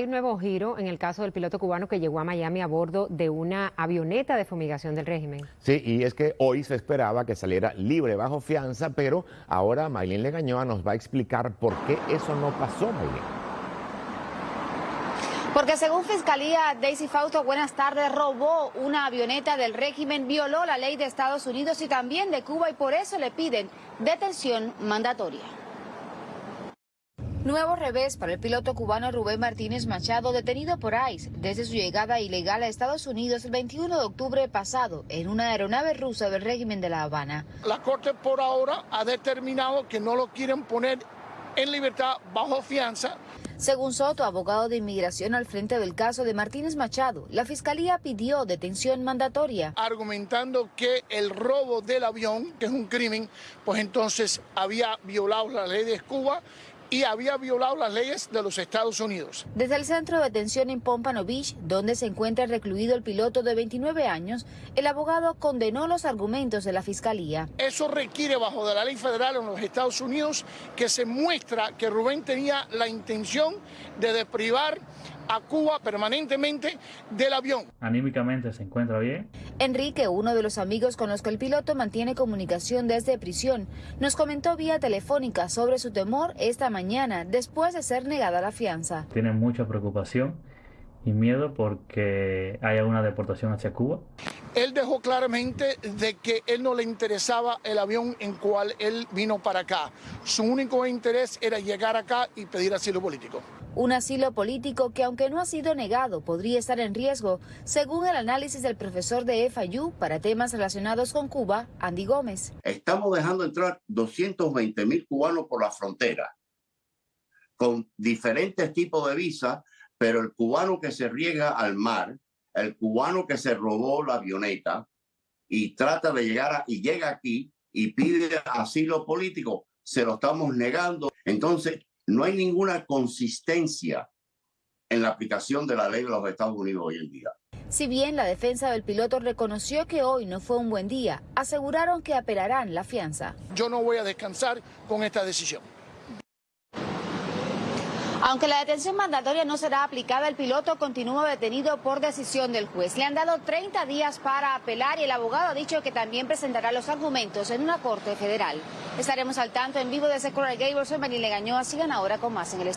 Hay un nuevo giro en el caso del piloto cubano que llegó a Miami a bordo de una avioneta de fumigación del régimen. Sí, y es que hoy se esperaba que saliera libre bajo fianza, pero ahora Maylin Legañoa nos va a explicar por qué eso no pasó, Maylin. Porque según Fiscalía, Daisy Fausto, buenas tardes, robó una avioneta del régimen, violó la ley de Estados Unidos y también de Cuba y por eso le piden detención mandatoria. Nuevo revés para el piloto cubano Rubén Martínez Machado, detenido por ICE desde su llegada ilegal a Estados Unidos el 21 de octubre pasado en una aeronave rusa del régimen de La Habana. La Corte por ahora ha determinado que no lo quieren poner en libertad bajo fianza. Según Soto, abogado de inmigración al frente del caso de Martínez Machado, la fiscalía pidió detención mandatoria. Argumentando que el robo del avión, que es un crimen, pues entonces había violado la ley de Cuba y había violado las leyes de los Estados Unidos. Desde el centro de detención en Pompano Beach, donde se encuentra recluido el piloto de 29 años, el abogado condenó los argumentos de la fiscalía. Eso requiere bajo de la ley federal en los Estados Unidos que se muestra que Rubén tenía la intención de deprivar a Cuba permanentemente del avión. Anímicamente se encuentra bien. Enrique, uno de los amigos con los que el piloto mantiene comunicación desde prisión, nos comentó vía telefónica sobre su temor esta mañana después de ser negada la fianza. Tiene mucha preocupación y miedo porque haya una deportación hacia Cuba. Él dejó claramente de que él no le interesaba el avión en cual él vino para acá. Su único interés era llegar acá y pedir asilo político. Un asilo político que aunque no ha sido negado podría estar en riesgo, según el análisis del profesor de FIU para temas relacionados con Cuba, Andy Gómez. Estamos dejando entrar 220 mil cubanos por la frontera con diferentes tipos de visas pero el cubano que se riega al mar, el cubano que se robó la avioneta y trata de llegar a, y llega aquí y pide asilo político, se lo estamos negando. Entonces, no hay ninguna consistencia en la aplicación de la ley de los Estados Unidos hoy en día. Si bien la defensa del piloto reconoció que hoy no fue un buen día, aseguraron que apelarán la fianza. Yo no voy a descansar con esta decisión. Aunque la detención mandatoria no será aplicada, el piloto continúa detenido por decisión del juez. Le han dado 30 días para apelar y el abogado ha dicho que también presentará los argumentos en una corte federal. Estaremos al tanto en vivo desde Coral Gables. Soy Manile Gañoa. Sigan ahora con más en el